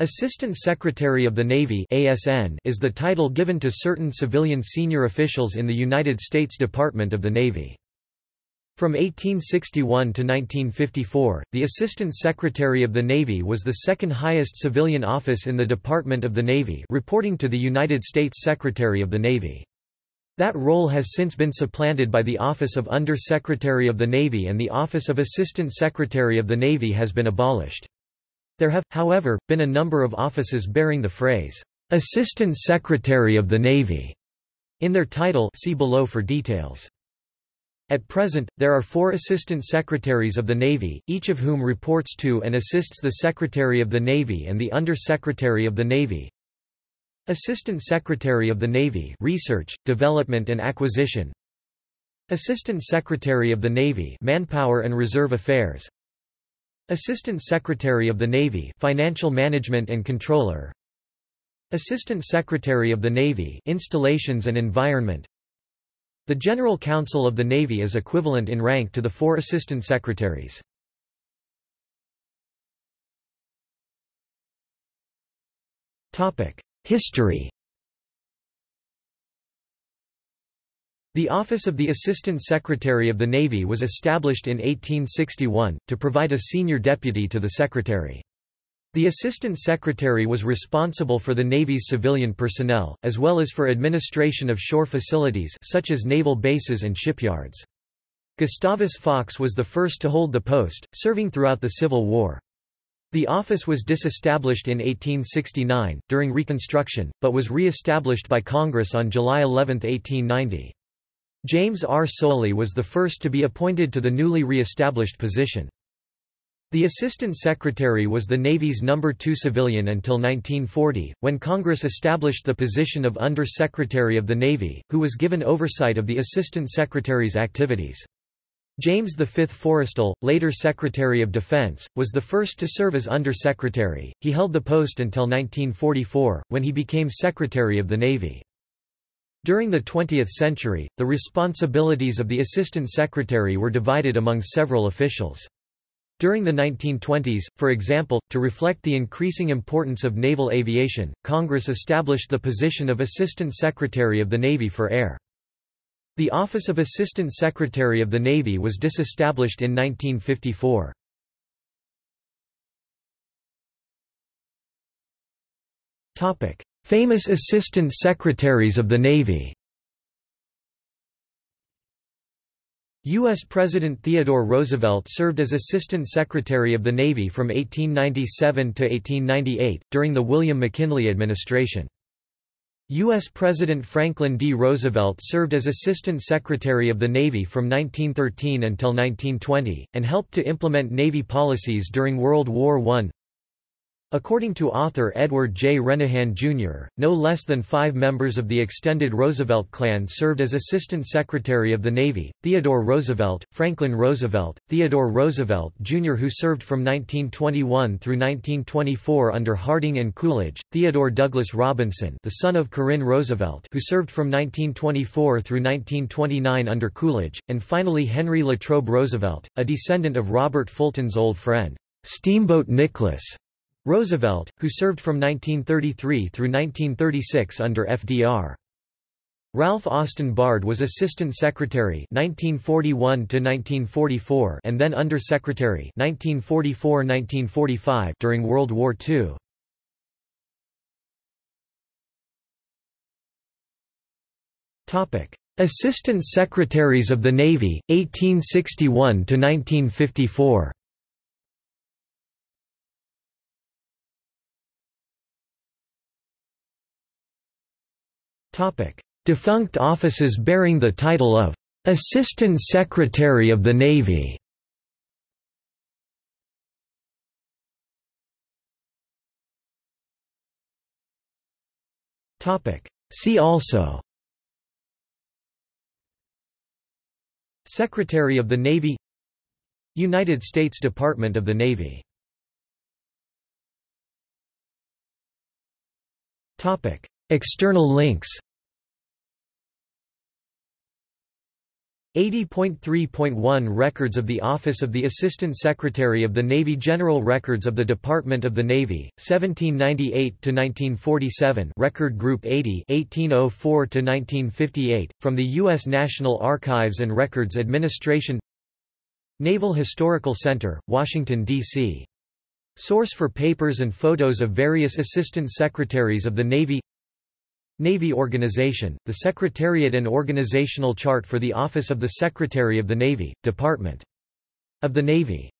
Assistant Secretary of the Navy ASN is the title given to certain civilian senior officials in the United States Department of the Navy. From 1861 to 1954, the Assistant Secretary of the Navy was the second highest civilian office in the Department of the Navy reporting to the United States Secretary of the Navy. That role has since been supplanted by the Office of Under Secretary of the Navy and the Office of Assistant Secretary of the Navy has been abolished. There have, however, been a number of offices bearing the phrase, "'Assistant Secretary of the Navy' in their title see below for details. At present, there are four Assistant Secretaries of the Navy, each of whom reports to and assists the Secretary of the Navy and the Under Secretary of the Navy. Assistant Secretary of the Navy Research, Development and Acquisition Assistant Secretary of the Navy Manpower and Reserve Affairs Assistant Secretary of the Navy Financial Management and Controller. Assistant Secretary of the Navy Installations and Environment. The General Counsel of the Navy is equivalent in rank to the four Assistant Secretaries. History The Office of the Assistant Secretary of the Navy was established in 1861, to provide a senior deputy to the Secretary. The Assistant Secretary was responsible for the Navy's civilian personnel, as well as for administration of shore facilities such as naval bases and shipyards. Gustavus Fox was the first to hold the post, serving throughout the Civil War. The office was disestablished in 1869, during Reconstruction, but was re-established by Congress on July 11, 1890. James R. Soley was the first to be appointed to the newly re-established position. The Assistant Secretary was the Navy's number two civilian until 1940, when Congress established the position of Under Secretary of the Navy, who was given oversight of the Assistant Secretary's activities. James V. Forrestal, later Secretary of Defense, was the first to serve as Under Secretary. He held the post until 1944, when he became Secretary of the Navy. During the 20th century, the responsibilities of the Assistant Secretary were divided among several officials. During the 1920s, for example, to reflect the increasing importance of naval aviation, Congress established the position of Assistant Secretary of the Navy for Air. The Office of Assistant Secretary of the Navy was disestablished in 1954. Famous Assistant Secretaries of the Navy U.S. President Theodore Roosevelt served as Assistant Secretary of the Navy from 1897 to 1898, during the William McKinley administration. U.S. President Franklin D. Roosevelt served as Assistant Secretary of the Navy from 1913 until 1920, and helped to implement Navy policies during World War I. According to author Edward J. Renehan, Jr., no less than five members of the extended Roosevelt clan served as Assistant Secretary of the Navy, Theodore Roosevelt, Franklin Roosevelt, Theodore Roosevelt, Jr. who served from 1921 through 1924 under Harding and Coolidge, Theodore Douglas Robinson the son of Corinne Roosevelt who served from 1924 through 1929 under Coolidge, and finally Henry Latrobe Roosevelt, a descendant of Robert Fulton's old friend, Steamboat Nicholas. Roosevelt, who served from 1933 through 1936 under FDR. Ralph Austin Bard was Assistant Secretary 1941 1944 and then Under Secretary 1944-1945 during World War II. Assistant Secretaries of the Navy 1861 to 1954. Defunct offices bearing the title of Assistant Secretary of the Navy. Topic: See also Secretary of the Navy United States Department of the Navy External links 80.3.1 Records of the Office of the Assistant Secretary of the Navy General Records of the Department of the Navy, 1798–1947 Record Group 80 1804–1958, from the U.S. National Archives and Records Administration Naval Historical Center, Washington, D.C. Source for papers and photos of various Assistant Secretaries of the Navy Navy Organization, the Secretariat and Organizational Chart for the Office of the Secretary of the Navy, Department of the Navy